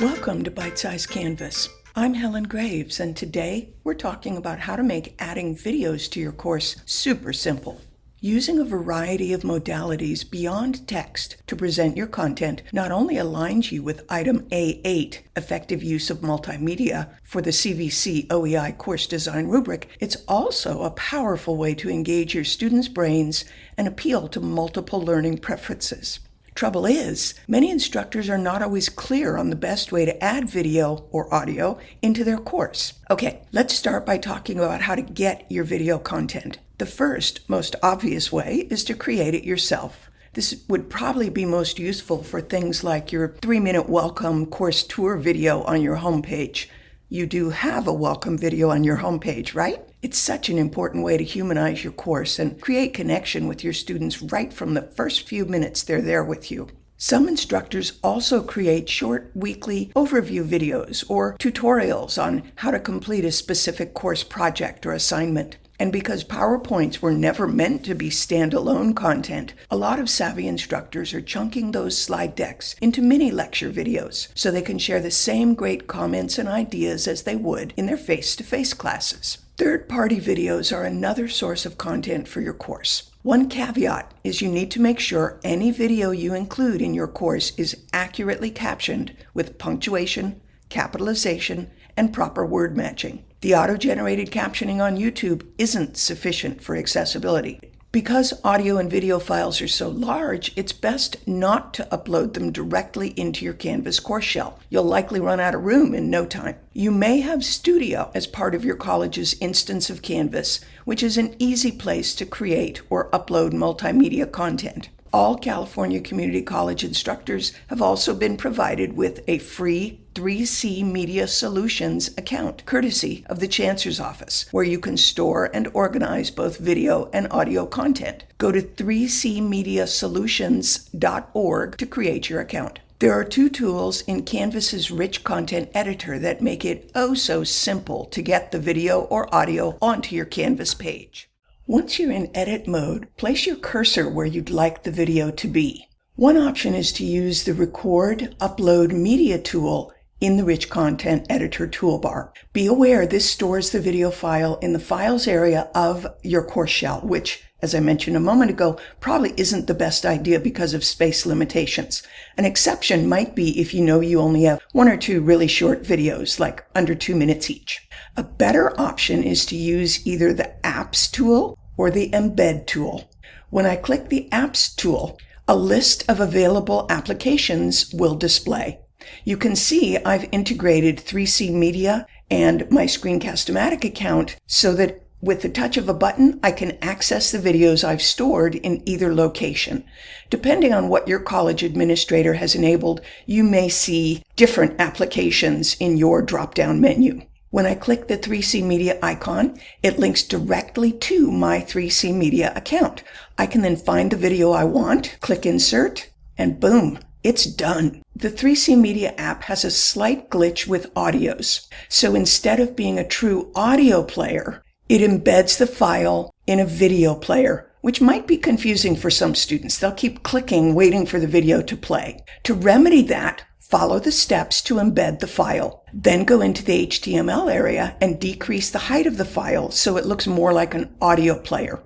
Welcome to Bite Size Canvas. I'm Helen Graves, and today we're talking about how to make adding videos to your course super simple. Using a variety of modalities beyond text to present your content not only aligns you with item A8, effective use of multimedia, for the CVC OEI course design rubric, it's also a powerful way to engage your students' brains and appeal to multiple learning preferences. Trouble is, many instructors are not always clear on the best way to add video or audio into their course. Okay, let's start by talking about how to get your video content. The first, most obvious way is to create it yourself. This would probably be most useful for things like your three minute welcome course tour video on your homepage. You do have a welcome video on your homepage, right? It's such an important way to humanize your course and create connection with your students right from the first few minutes they're there with you. Some instructors also create short weekly overview videos or tutorials on how to complete a specific course project or assignment. And because PowerPoints were never meant to be standalone content, a lot of savvy instructors are chunking those slide decks into mini lecture videos so they can share the same great comments and ideas as they would in their face to face classes. Third-party videos are another source of content for your course. One caveat is you need to make sure any video you include in your course is accurately captioned with punctuation, capitalization, and proper word matching. The auto-generated captioning on YouTube isn't sufficient for accessibility. Because audio and video files are so large, it's best not to upload them directly into your Canvas course shell. You'll likely run out of room in no time. You may have Studio as part of your college's instance of Canvas, which is an easy place to create or upload multimedia content. All California Community College instructors have also been provided with a free 3C Media Solutions account, courtesy of the Chancellor's Office, where you can store and organize both video and audio content. Go to 3cmediasolutions.org to create your account. There are two tools in Canvas's rich content editor that make it oh so simple to get the video or audio onto your Canvas page. Once you're in edit mode, place your cursor where you'd like the video to be. One option is to use the Record Upload Media tool in the Rich Content Editor toolbar. Be aware this stores the video file in the Files area of your course shell, which, as I mentioned a moment ago, probably isn't the best idea because of space limitations. An exception might be if you know you only have one or two really short videos, like under two minutes each. A better option is to use either the Apps tool or the Embed tool. When I click the Apps tool, a list of available applications will display. You can see I've integrated 3C Media and my Screencast-O-Matic account so that with the touch of a button, I can access the videos I've stored in either location. Depending on what your college administrator has enabled, you may see different applications in your drop-down menu. When I click the 3C Media icon, it links directly to my 3C Media account. I can then find the video I want, click Insert, and boom, it's done. The 3C Media app has a slight glitch with audios. So instead of being a true audio player, it embeds the file in a video player, which might be confusing for some students. They'll keep clicking, waiting for the video to play. To remedy that, Follow the steps to embed the file. Then go into the HTML area and decrease the height of the file so it looks more like an audio player.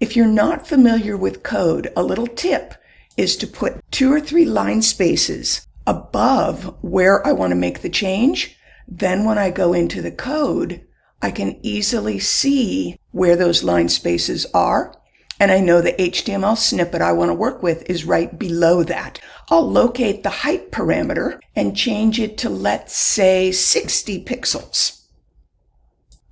If you're not familiar with code, a little tip is to put two or three line spaces above where I want to make the change. Then when I go into the code, I can easily see where those line spaces are and I know the HTML snippet I want to work with is right below that. I'll locate the height parameter and change it to, let's say, 60 pixels.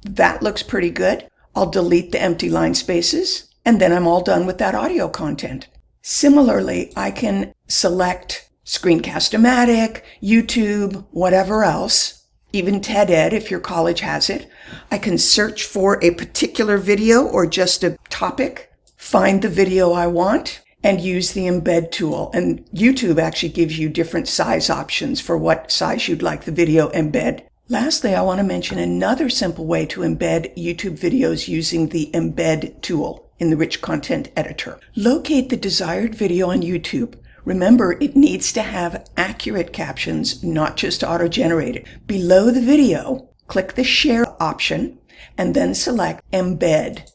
That looks pretty good. I'll delete the empty line spaces, and then I'm all done with that audio content. Similarly, I can select Screencast-O-Matic, YouTube, whatever else, even TED-Ed if your college has it. I can search for a particular video or just a topic find the video I want and use the embed tool. And YouTube actually gives you different size options for what size you'd like the video embed. Lastly, I want to mention another simple way to embed YouTube videos using the embed tool in the rich content editor. Locate the desired video on YouTube, Remember, it needs to have accurate captions, not just auto-generated. Below the video, click the Share option and then select Embed.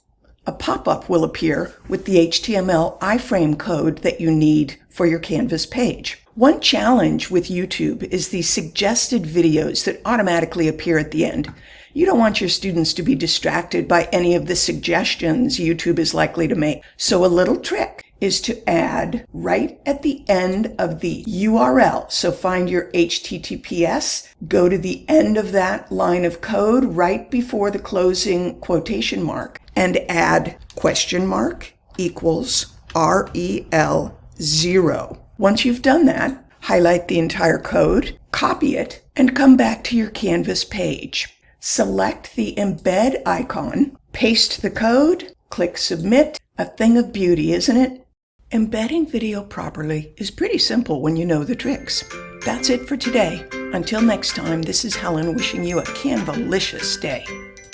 A pop-up will appear with the HTML iframe code that you need for your Canvas page. One challenge with YouTube is the suggested videos that automatically appear at the end. You don't want your students to be distracted by any of the suggestions YouTube is likely to make. So a little trick is to add right at the end of the URL. So find your HTTPS, go to the end of that line of code right before the closing quotation mark and add question mark equals REL zero. Once you've done that, highlight the entire code, copy it, and come back to your Canvas page. Select the embed icon, paste the code, click submit. A thing of beauty, isn't it? Embedding video properly is pretty simple when you know the tricks. That's it for today. Until next time, this is Helen wishing you a Canvalicious day.